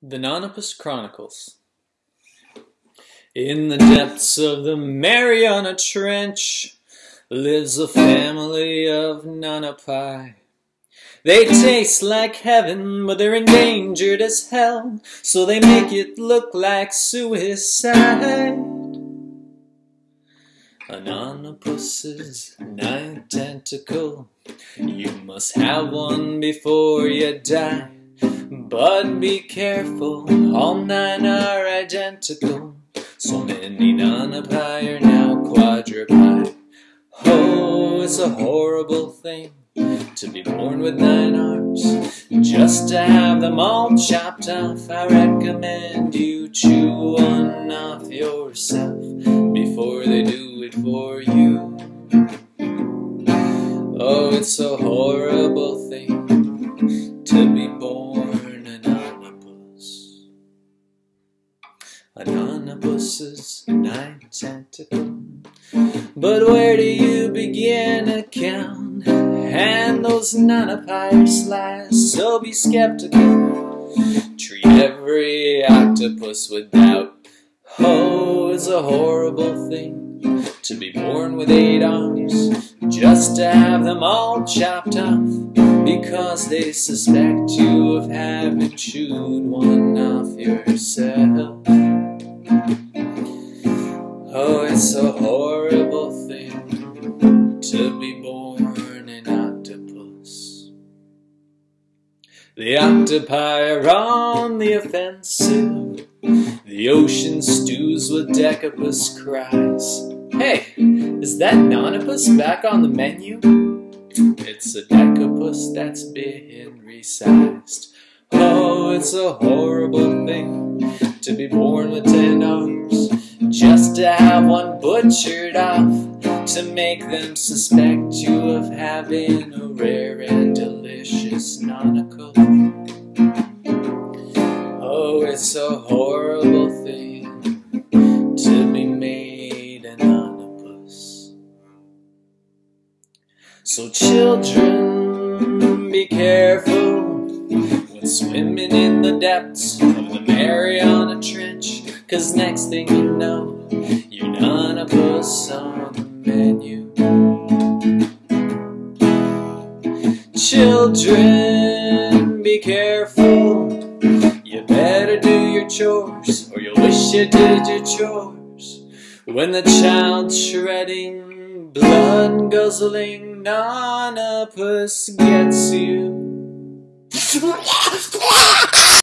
The Nonapus Chronicles In the depths of the Mariana Trench lives a family of nonapi. They taste like heaven, but they're endangered as hell, so they make it look like suicide. A nonapus's ninth tentacle, you must have one before you die. But be careful, all nine are identical. So many nonapi are now quadruped. Oh, it's a horrible thing to be born with nine arms. Just to have them all chopped off, I recommend you chew one off yourself before they do it for you. Oh, it's a horrible thing An octopus's nine tentacle. But where do you begin to count? And those nonapi slice, so be skeptical. Treat every octopus with doubt. Oh, it's a horrible thing to be born with eight arms, just to have them all chopped off, because they suspect you of having chewed one off yourself. It's a horrible thing to be born an octopus. The octopi are on the offensive. The ocean stews with decapus cries. Hey, is that nonapus back on the menu? It's a decapus that's been resized. Oh, it's a horrible thing to be born with ten arms, just to have one butchered off, to make them suspect you of having a rare and delicious nonacle. Oh, it's a horrible thing to be made an octopus. So, children, be careful when swimming in the depths of the Mariana Trench, cause next thing you know, you're an octopus on the menu. Children, be careful. You better do your chores, or you'll wish you did your chores. When the child shredding, blood guzzling nonapus gets you.